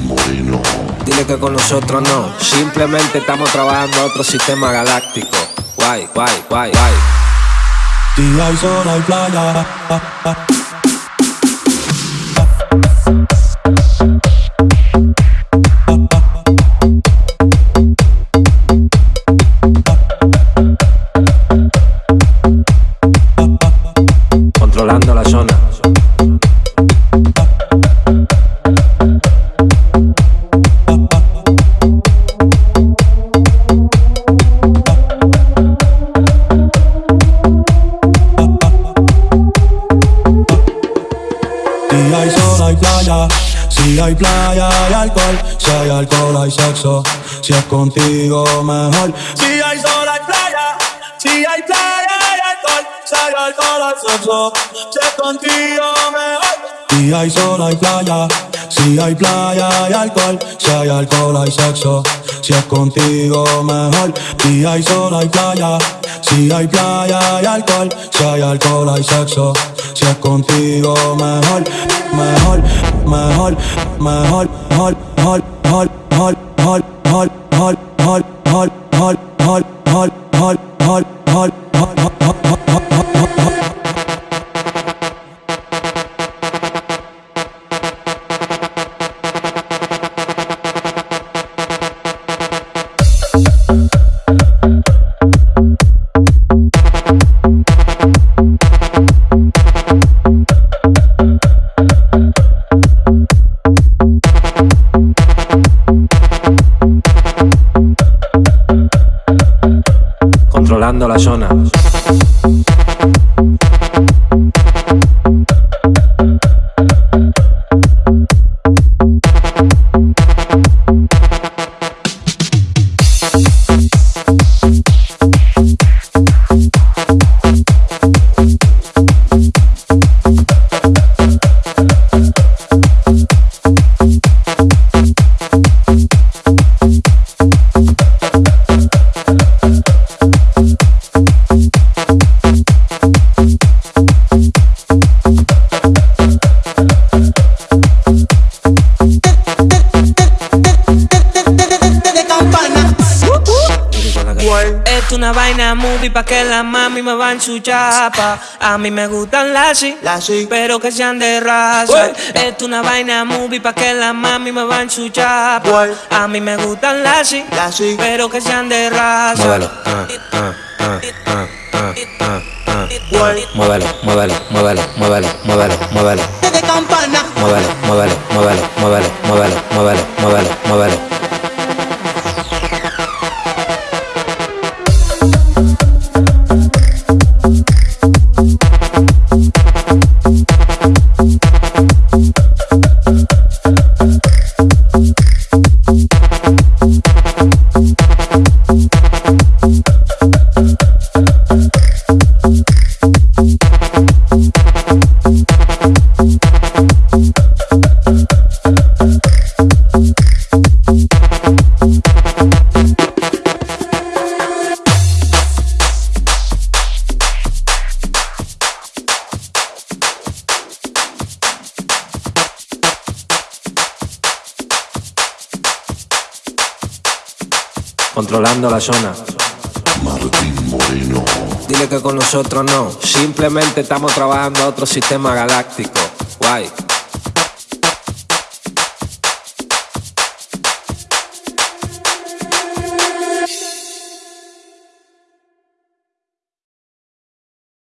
Moreno. Dile que con nosotros no, simplemente estamos trabajando a otro sistema galáctico. Guay, guay, guay, guay. Día y sol hay playa. Si hay playa hay alcohol. Si hay alcohol hay sexo. Si es contigo mejor. Si hay sol hay playa. Si hay playa hay alcohol. Si hay alcohol hay sexo. Si es contigo mejor. Día hay sol hay playa. Si hay playa hay alcohol. Si hay alcohol hay sexo. Si es contigo mejor. Día y sol hay playa. Si hay playa hay alcohol. Si hay alcohol hay sexo. Si es contigo mejor, mejor, mejor, mejor, mejor, mejor, mejor, mejor, mejor, mejor, mejor, mejor, mejor, mejor, mejor, mejor, mejor, Controlando la zona. Movie pa' que la mami me va en su chapa. A mí me gustan las pero que sean de raza. Es una vaina movie pa' que la mami me va en su chapa. A mí me gustan las pero que sean de raza. Muévelo. Muévelo, muévelo, muévelo, muévelo, muévelo, muévelo. De campana. Muévelo, muévelo, muévelo, muévelo, muévelo, muévelo, muévelo, Controlando la zona. Martín Moreno. Dile que con nosotros no, simplemente estamos trabajando a otro sistema galáctico. Guay.